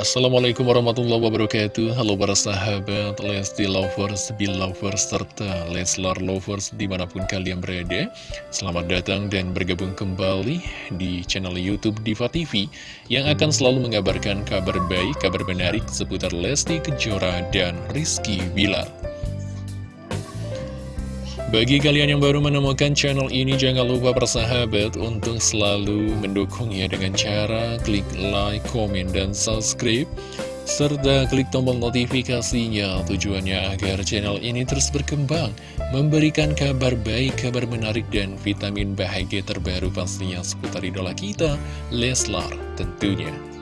Assalamualaikum warahmatullahi wabarakatuh. Halo para sahabat Lesti Lovers, Belovers, serta Leslar Lovers di mana pun kalian berada. Selamat datang dan bergabung kembali di channel Youtube Diva TV Yang akan selalu mengabarkan kabar baik, kabar menarik seputar Lesti Kejora dan Rizky Bilar bagi kalian yang baru menemukan channel ini, jangan lupa persahabat untuk selalu mendukungnya dengan cara klik like, komen, dan subscribe. Serta klik tombol notifikasinya tujuannya agar channel ini terus berkembang, memberikan kabar baik, kabar menarik, dan vitamin bahagia terbaru pastinya seputar idola kita, Leslar tentunya.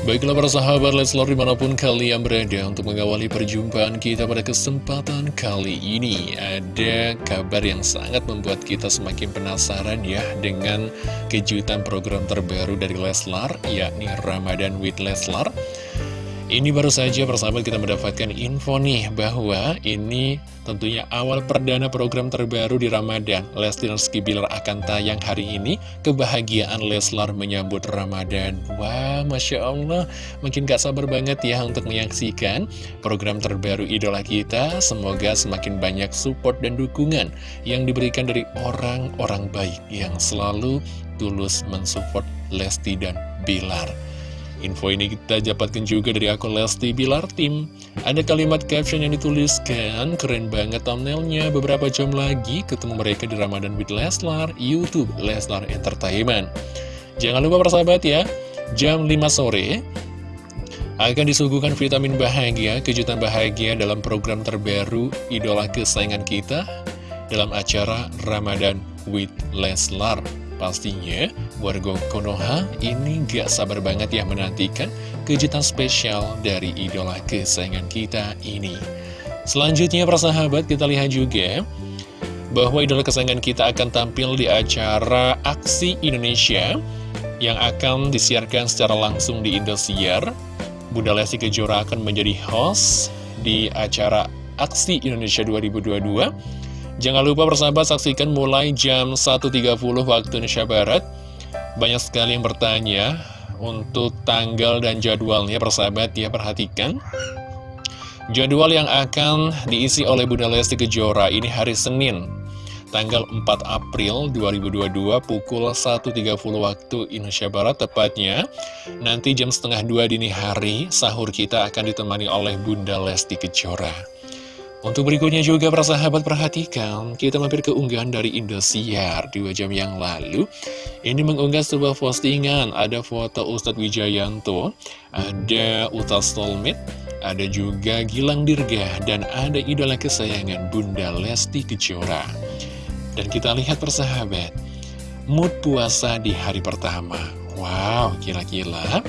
Baiklah para sahabat Leslar di mana pun kalian berada untuk mengawali perjumpaan kita pada kesempatan kali ini. Ada kabar yang sangat membuat kita semakin penasaran ya dengan kejutan program terbaru dari Leslar yakni Ramadan with Leslar ini baru saja persahabat kita mendapatkan info nih bahwa ini tentunya awal perdana program terbaru di Ramadan. Lesti Rizky Bilar akan tayang hari ini. Kebahagiaan Leslar menyambut Ramadan. Wah, Masya Allah. Makin gak sabar banget ya untuk menyaksikan program terbaru idola kita. Semoga semakin banyak support dan dukungan yang diberikan dari orang-orang baik yang selalu tulus mensupport Lesti dan Bilar. Info ini kita dapatkan juga dari akun Lesti Bilar Tim. Ada kalimat caption yang dituliskan, keren banget thumbnailnya. Beberapa jam lagi ketemu mereka di Ramadan with Leslar, Youtube Leslar Entertainment. Jangan lupa persahabat ya, jam 5 sore akan disuguhkan vitamin bahagia, kejutan bahagia dalam program terbaru idola kesayangan kita dalam acara Ramadan with Leslar. Pastinya, warga Konoha ini gak sabar banget ya menantikan kejutan spesial dari idola kesayangan kita ini. Selanjutnya, persahabat, kita lihat juga bahwa idola kesayangan kita akan tampil di acara Aksi Indonesia yang akan disiarkan secara langsung di Indosiar. Bunda Lesti Kejora akan menjadi host di acara Aksi Indonesia 2022 Jangan lupa persahabat saksikan mulai jam 1.30 waktu Indonesia Barat. Banyak sekali yang bertanya untuk tanggal dan jadwalnya persahabat ya perhatikan. Jadwal yang akan diisi oleh Bunda Lesti Kejora ini hari Senin tanggal 4 April 2022 pukul 1.30 waktu Indonesia Barat tepatnya nanti jam setengah dua dini hari sahur kita akan ditemani oleh Bunda Lesti Kejora. Untuk berikutnya juga para sahabat perhatikan, kita mampir ke unggahan dari Indosiar dua jam yang lalu. Ini mengunggah sebuah postingan, ada foto Ustadz Wijayanto, ada Utas Stolmit, ada juga Gilang Dirga, dan ada idola kesayangan Bunda Lesti Kejora. Dan kita lihat persahabat, mood puasa di hari pertama. Wow, kira-kira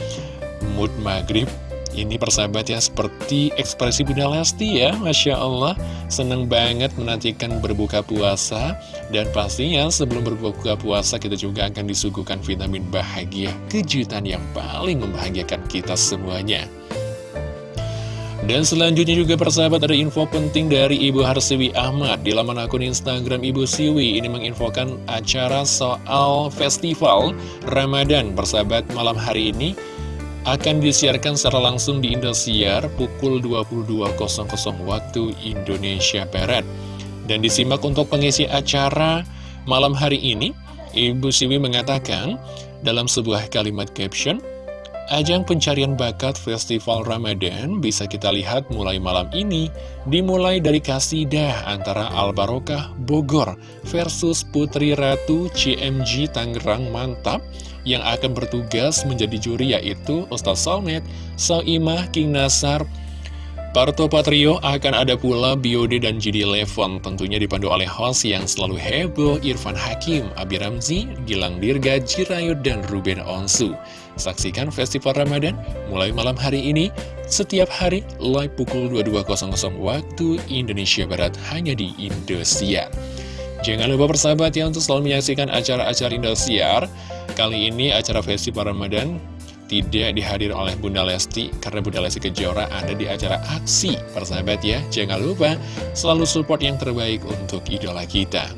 mood maghrib ini persahabat ya, seperti ekspresi Bunda Lesti ya, Masya Allah. Seneng banget menantikan berbuka puasa. Dan pastinya sebelum berbuka puasa kita juga akan disuguhkan vitamin bahagia. Kejutan yang paling membahagiakan kita semuanya. Dan selanjutnya juga persahabat ada info penting dari Ibu Harsiwi Ahmad Di laman akun Instagram Ibu Siwi ini menginfokan acara soal festival Ramadan Persahabat malam hari ini akan disiarkan secara langsung di Indosiar pukul 22.00 waktu Indonesia Barat. Dan disimak untuk pengisi acara malam hari ini, Ibu Siwi mengatakan dalam sebuah kalimat caption, Ajang pencarian bakat Festival Ramadan bisa kita lihat mulai malam ini, dimulai dari kasidah antara Al Barokah Bogor versus Putri Ratu CMG Tangerang Mantap, yang akan bertugas menjadi juri yaitu Ustaz Salmet, Saimah, King Nasar, Parto Patrio akan ada pula Biode dan Jidi Levon tentunya dipandu oleh host yang selalu heboh Irfan Hakim, Abi Ramzi, Gilang Dirga, Jirayut, dan Ruben Onsu. Saksikan Festival Ramadan mulai malam hari ini, setiap hari live pukul 22.00 waktu Indonesia Barat hanya di Indosiar. Jangan lupa persahabat ya untuk selalu menyaksikan acara-acara Indosiar Kali ini acara Festival Ramadan tidak dihadiri oleh Bunda Lesti karena Bunda Lesti Kejora ada di acara aksi. Persahabat ya jangan lupa selalu support yang terbaik untuk idola kita.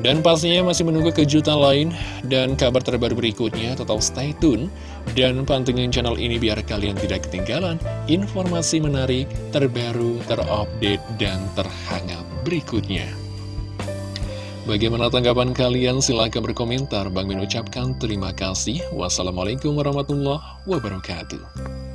Dan pastinya masih menunggu kejutan lain dan kabar terbaru berikutnya, tetap stay tune dan pantengin channel ini biar kalian tidak ketinggalan informasi menarik, terbaru, terupdate, dan terhangat berikutnya. Bagaimana tanggapan kalian? Silahkan berkomentar. Bang Min ucapkan terima kasih. Wassalamualaikum warahmatullahi wabarakatuh.